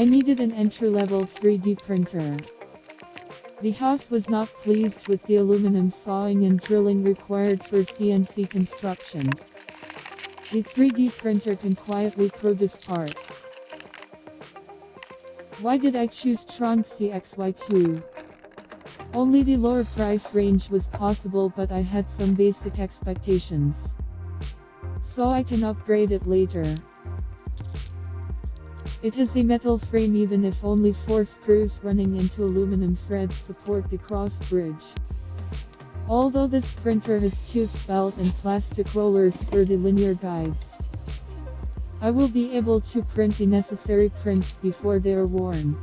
I needed an entry-level 3D printer. The house was not pleased with the aluminum sawing and drilling required for CNC construction. The 3D printer can quietly produce parts. Why did I choose Tronxy XY2? Only the lower price range was possible but I had some basic expectations. So I can upgrade it later. It has a metal frame even if only four screws running into aluminum threads support the cross bridge. Although this printer has tooth belt and plastic rollers for the linear guides. I will be able to print the necessary prints before they are worn.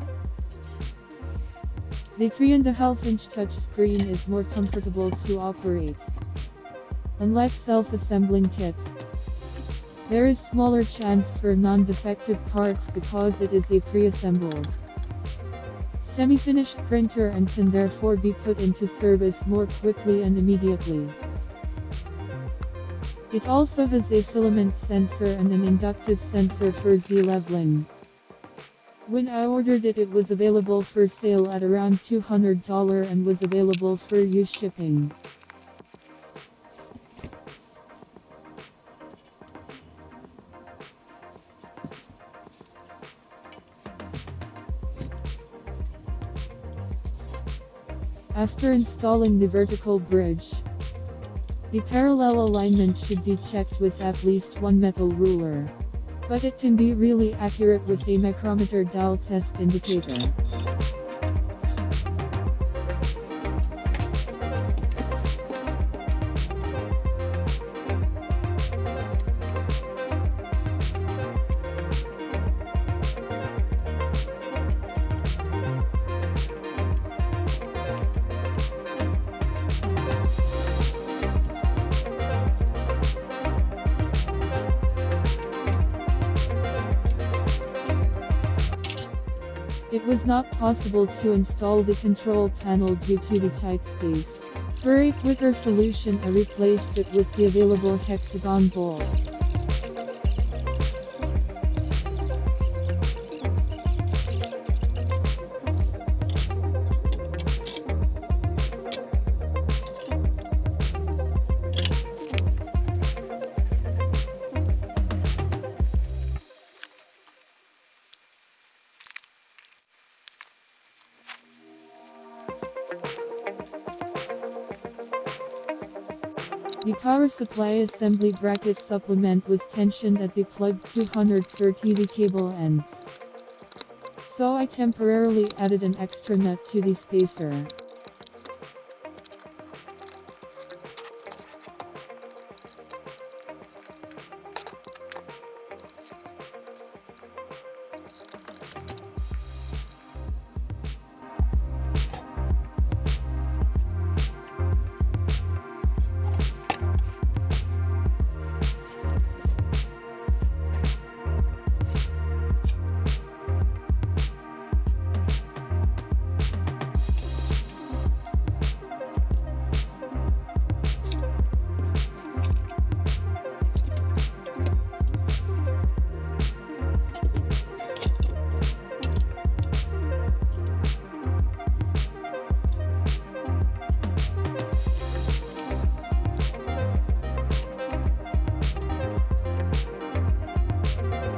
The 3.5 inch touchscreen is more comfortable to operate. Unlike self-assembling kit, there is smaller chance for non-defective parts because it is a pre-assembled semi-finished printer and can therefore be put into service more quickly and immediately. It also has a filament sensor and an inductive sensor for Z-leveling. When I ordered it it was available for sale at around $200 and was available for use shipping. After installing the vertical bridge, the parallel alignment should be checked with at least one metal ruler. But it can be really accurate with a micrometer dial test indicator. Was not possible to install the control panel due to the tight space. For a quicker solution I replaced it with the available hexagon bolts. Power supply assembly bracket supplement was tensioned at the plug 230V cable ends. So I temporarily added an extra nut to the spacer.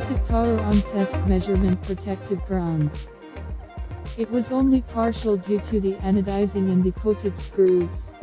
Basic power on test measurement protective grounds. It was only partial due to the anodizing in the coated screws.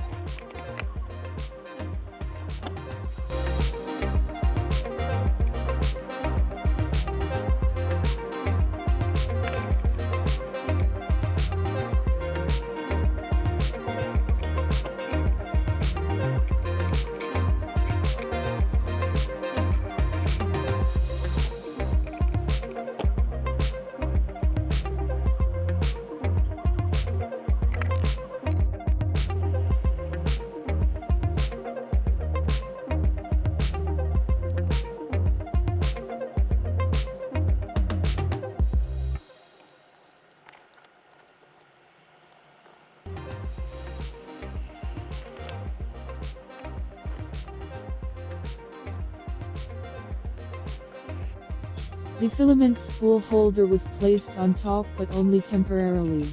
The filament spool holder was placed on top but only temporarily.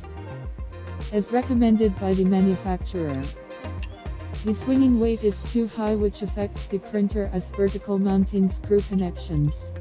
As recommended by the manufacturer. The swinging weight is too high which affects the printer as vertical mounting screw connections.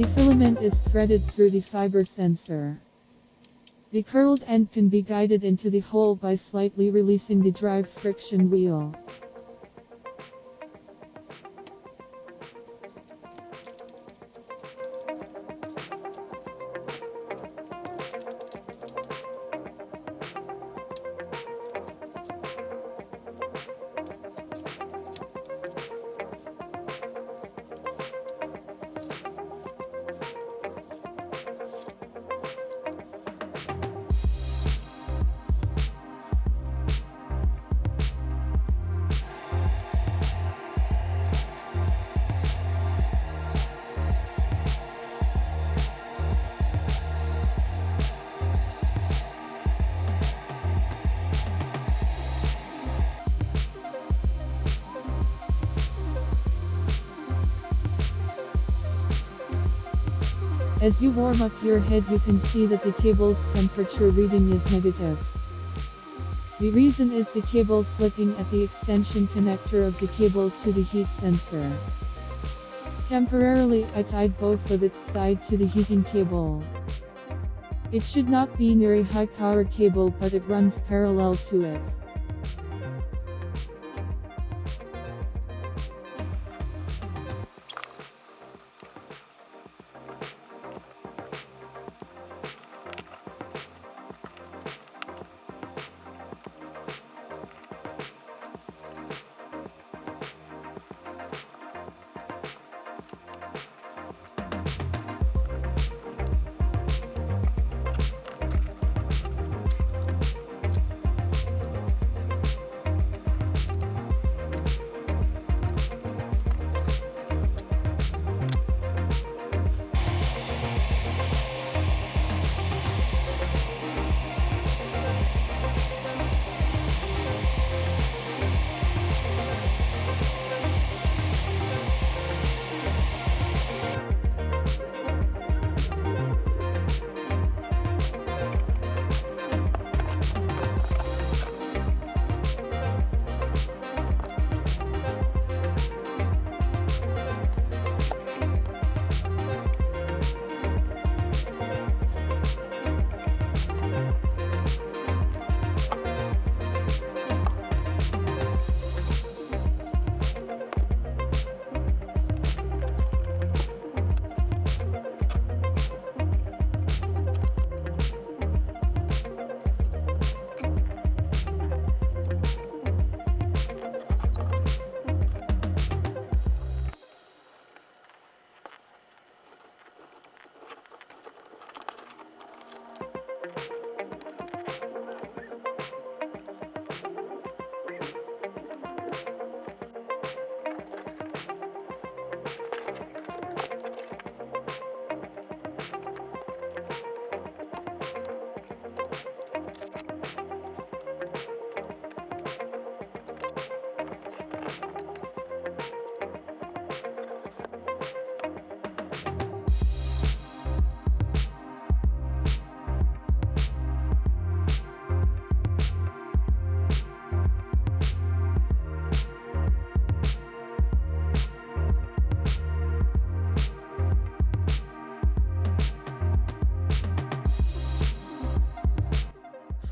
The filament is threaded through the fiber sensor. The curled end can be guided into the hole by slightly releasing the drive friction wheel. As you warm up your head you can see that the cable's temperature reading is negative. The reason is the cable slipping at the extension connector of the cable to the heat sensor. Temporarily I tied both of its side to the heating cable. It should not be near a high power cable but it runs parallel to it.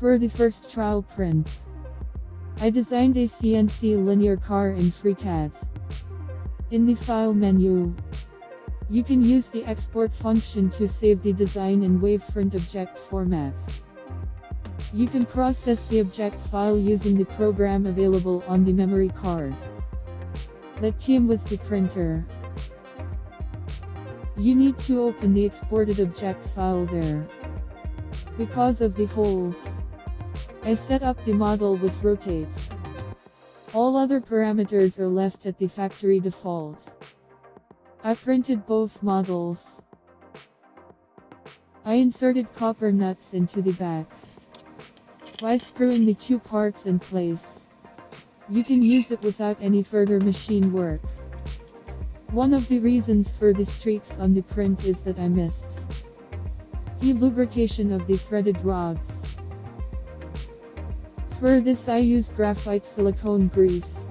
For the first trial print, I designed a CNC linear car in FreeCAD. In the File menu, you can use the export function to save the design in wavefront object format. You can process the object file using the program available on the memory card that came with the printer. You need to open the exported object file there. Because of the holes, I set up the model with rotates. All other parameters are left at the factory default. I printed both models. I inserted copper nuts into the back. By screwing the two parts in place, you can use it without any further machine work. One of the reasons for the streaks on the print is that I missed the lubrication of the threaded rods. For this I use graphite silicone grease.